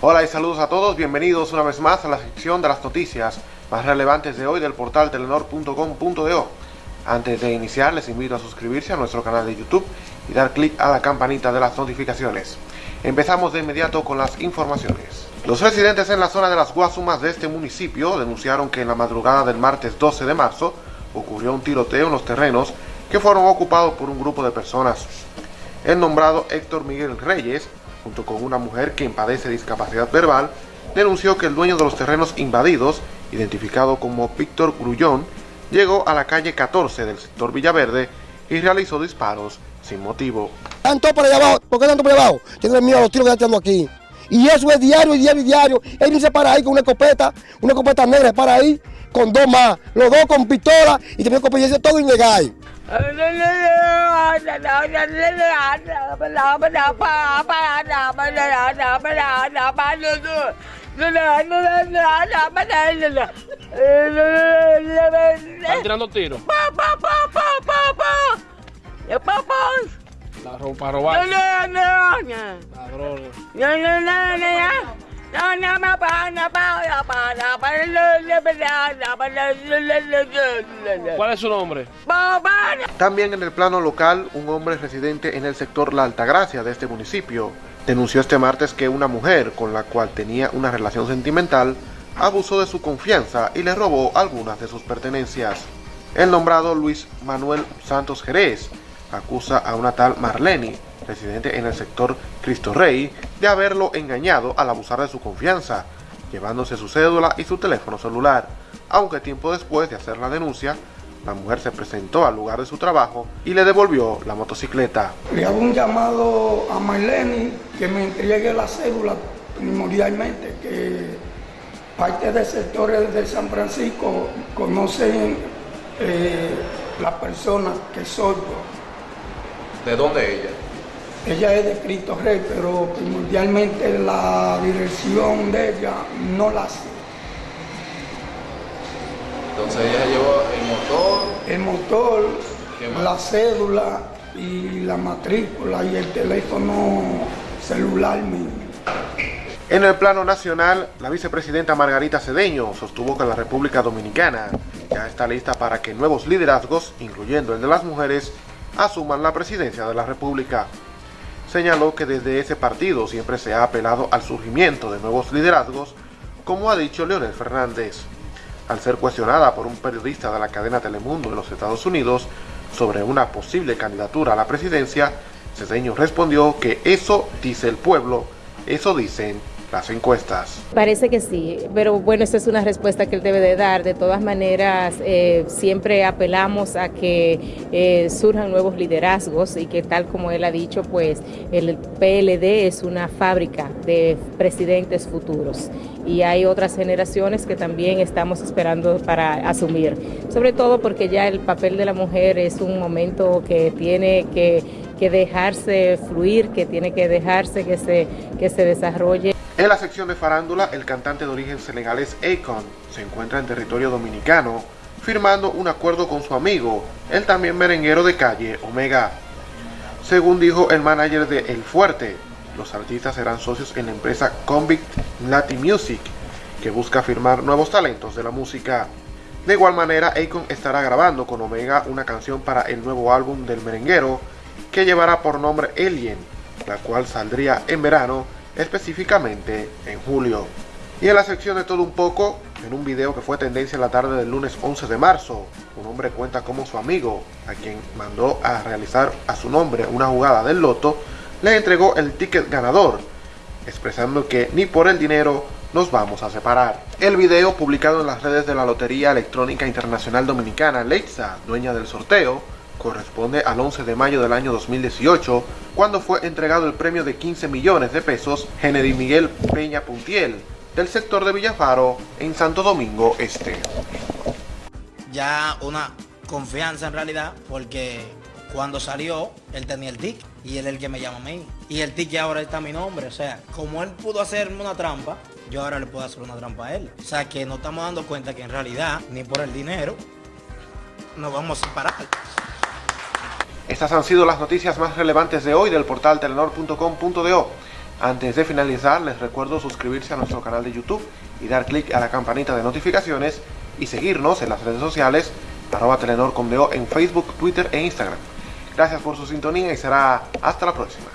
Hola y saludos a todos, bienvenidos una vez más a la sección de las noticias más relevantes de hoy del portal telenor.com.do. Antes de iniciar les invito a suscribirse a nuestro canal de YouTube y dar clic a la campanita de las notificaciones. Empezamos de inmediato con las informaciones. Los residentes en la zona de las Guasumas de este municipio denunciaron que en la madrugada del martes 12 de marzo ocurrió un tiroteo en los terrenos que fueron ocupados por un grupo de personas. El nombrado Héctor Miguel Reyes, junto con una mujer que padece discapacidad verbal, denunció que el dueño de los terrenos invadidos, identificado como Víctor Grullón, llegó a la calle 14 del sector Villaverde y realizó disparos sin motivo. Tanto por allá abajo, ¿por qué tanto por allá abajo? Tengo miedo a los tiros que están aquí. Y eso es diario, diario, diario. Él dice para ahí con una escopeta, una escopeta negra para ahí, con dos más, los dos con pistola y también con todo ilegal. Están tirando tiros. La ropa. Ladrones. ¿Cuál es su nombre? También en el plano local, un hombre residente en el sector La Altagracia de este municipio denunció este martes que una mujer con la cual tenía una relación sentimental abusó de su confianza y le robó algunas de sus pertenencias. El nombrado Luis Manuel Santos Jerez acusa a una tal Marlene, residente en el sector Cristo Rey, de haberlo engañado al abusar de su confianza, llevándose su cédula y su teléfono celular, aunque tiempo después de hacer la denuncia, la mujer se presentó al lugar de su trabajo y le devolvió la motocicleta. Le hago un llamado a Marlene que me entregue la cédula primordialmente, que parte de sectores de San Francisco conocen eh, las personas que soy yo. ¿De dónde ella? Ella es de Cristo Rey, pero primordialmente la dirección de ella no la sé. Entonces ella llevó el motor. El motor, la cédula y la matrícula y el teléfono celular mío. En el plano nacional, la vicepresidenta Margarita Cedeño sostuvo que la República Dominicana ya está lista para que nuevos liderazgos, incluyendo el de las mujeres, asuman la presidencia de la República. Señaló que desde ese partido siempre se ha apelado al surgimiento de nuevos liderazgos, como ha dicho Leonel Fernández. Al ser cuestionada por un periodista de la cadena Telemundo de los Estados Unidos sobre una posible candidatura a la presidencia, Cedeño respondió que eso dice el pueblo, eso dicen las encuestas. Parece que sí, pero bueno, esa es una respuesta que él debe de dar. De todas maneras, eh, siempre apelamos a que eh, surjan nuevos liderazgos y que tal como él ha dicho, pues el PLD es una fábrica de presidentes futuros y hay otras generaciones que también estamos esperando para asumir, sobre todo porque ya el papel de la mujer es un momento que tiene que, que dejarse fluir, que tiene que dejarse que se, que se desarrolle. En la sección de farándula, el cantante de origen senegalés Akon se encuentra en territorio dominicano, firmando un acuerdo con su amigo, el también merenguero de calle Omega. Según dijo el manager de El Fuerte, los artistas serán socios en la empresa Convict Latin Music, que busca firmar nuevos talentos de la música. De igual manera, Akon estará grabando con Omega una canción para el nuevo álbum del merenguero, que llevará por nombre Alien, la cual saldría en verano específicamente en julio. Y en la sección de todo un poco, en un video que fue tendencia en la tarde del lunes 11 de marzo, un hombre cuenta cómo su amigo, a quien mandó a realizar a su nombre una jugada del loto, le entregó el ticket ganador, expresando que ni por el dinero nos vamos a separar. El video, publicado en las redes de la Lotería Electrónica Internacional Dominicana, Leitza, dueña del sorteo, corresponde al 11 de mayo del año 2018, cuando fue entregado el premio de 15 millones de pesos Kennedy Miguel Peña Puntiel, del sector de Villafaro, en Santo Domingo Este. Ya una confianza en realidad, porque cuando salió, él tenía el tic y él es el que me llama a mí. Y el tic ahora está a mi nombre, o sea, como él pudo hacerme una trampa, yo ahora le puedo hacer una trampa a él. O sea, que nos estamos dando cuenta que en realidad, ni por el dinero, nos vamos a separar. Estas han sido las noticias más relevantes de hoy del portal telenor.com.do. Antes de finalizar, les recuerdo suscribirse a nuestro canal de YouTube y dar clic a la campanita de notificaciones y seguirnos en las redes sociales arroba Telenor en Facebook, Twitter e Instagram. Gracias por su sintonía y será hasta la próxima.